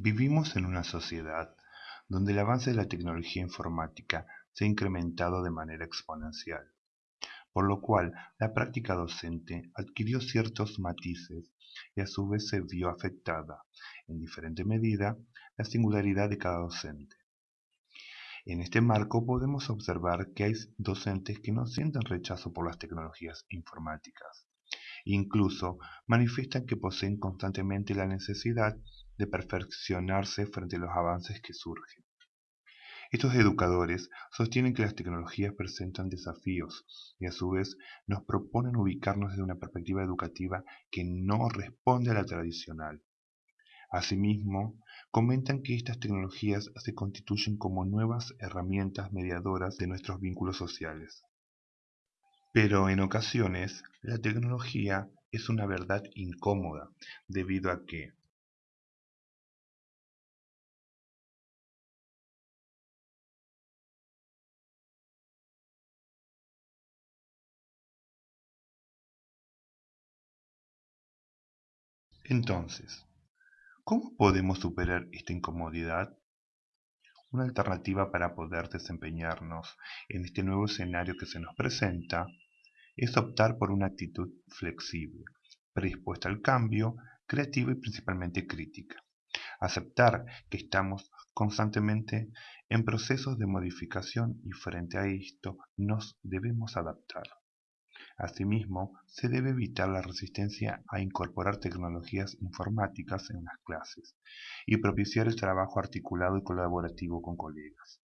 Vivimos en una sociedad donde el avance de la tecnología informática se ha incrementado de manera exponencial, por lo cual la práctica docente adquirió ciertos matices y a su vez se vio afectada, en diferente medida, la singularidad de cada docente. En este marco podemos observar que hay docentes que no sienten rechazo por las tecnologías informáticas. Incluso manifiestan que poseen constantemente la necesidad de perfeccionarse frente a los avances que surgen. Estos educadores sostienen que las tecnologías presentan desafíos y a su vez nos proponen ubicarnos desde una perspectiva educativa que no responde a la tradicional. Asimismo, comentan que estas tecnologías se constituyen como nuevas herramientas mediadoras de nuestros vínculos sociales. Pero en ocasiones, la tecnología es una verdad incómoda, debido a que, Entonces, ¿cómo podemos superar esta incomodidad? Una alternativa para poder desempeñarnos en este nuevo escenario que se nos presenta es optar por una actitud flexible, predispuesta al cambio, creativa y principalmente crítica. Aceptar que estamos constantemente en procesos de modificación y frente a esto nos debemos adaptar. Asimismo, se debe evitar la resistencia a incorporar tecnologías informáticas en las clases y propiciar el trabajo articulado y colaborativo con colegas.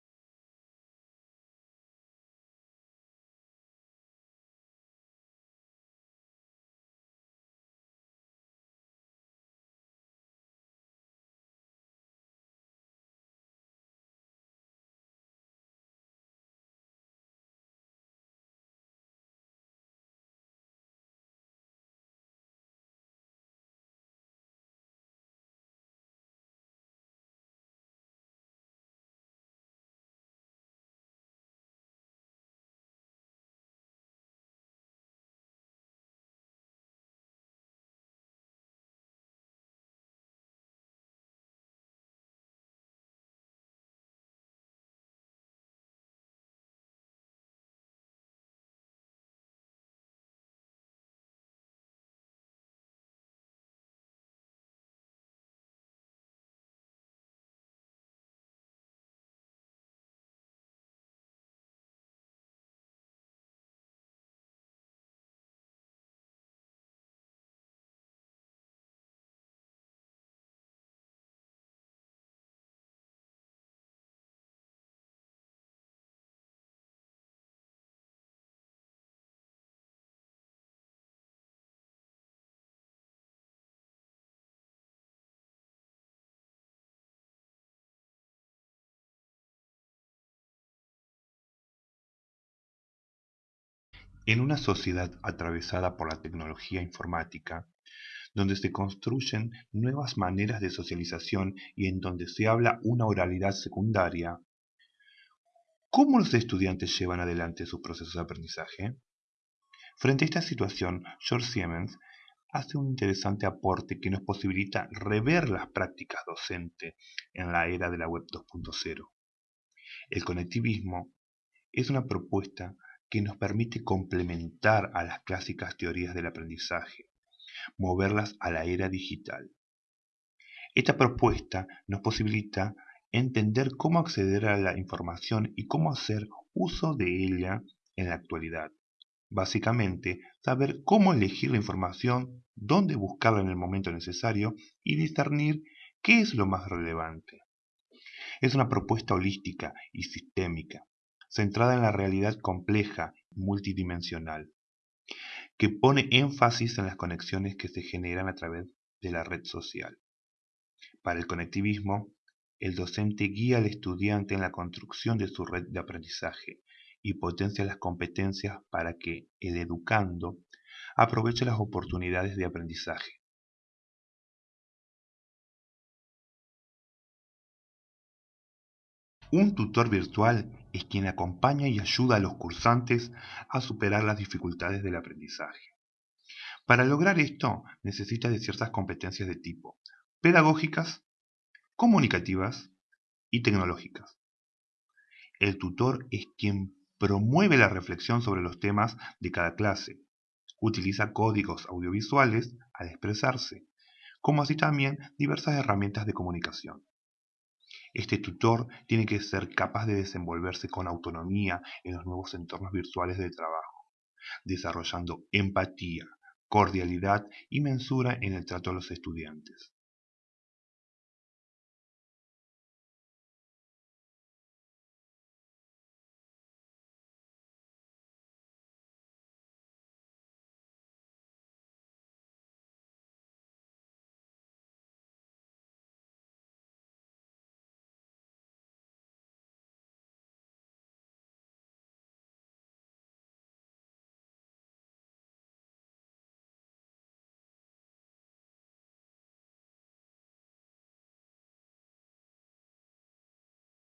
En una sociedad atravesada por la tecnología informática, donde se construyen nuevas maneras de socialización y en donde se habla una oralidad secundaria, ¿cómo los estudiantes llevan adelante sus procesos de aprendizaje? Frente a esta situación, George Siemens hace un interesante aporte que nos posibilita rever las prácticas docentes en la era de la Web 2.0. El conectivismo es una propuesta que nos permite complementar a las clásicas teorías del aprendizaje, moverlas a la era digital. Esta propuesta nos posibilita entender cómo acceder a la información y cómo hacer uso de ella en la actualidad. Básicamente, saber cómo elegir la información, dónde buscarla en el momento necesario y discernir qué es lo más relevante. Es una propuesta holística y sistémica centrada en la realidad compleja multidimensional, que pone énfasis en las conexiones que se generan a través de la red social. Para el conectivismo, el docente guía al estudiante en la construcción de su red de aprendizaje y potencia las competencias para que el educando aproveche las oportunidades de aprendizaje. Un tutor virtual es quien acompaña y ayuda a los cursantes a superar las dificultades del aprendizaje. Para lograr esto necesita de ciertas competencias de tipo pedagógicas, comunicativas y tecnológicas. El tutor es quien promueve la reflexión sobre los temas de cada clase, utiliza códigos audiovisuales al expresarse, como así también diversas herramientas de comunicación. Este tutor tiene que ser capaz de desenvolverse con autonomía en los nuevos entornos virtuales de trabajo, desarrollando empatía, cordialidad y mensura en el trato a los estudiantes.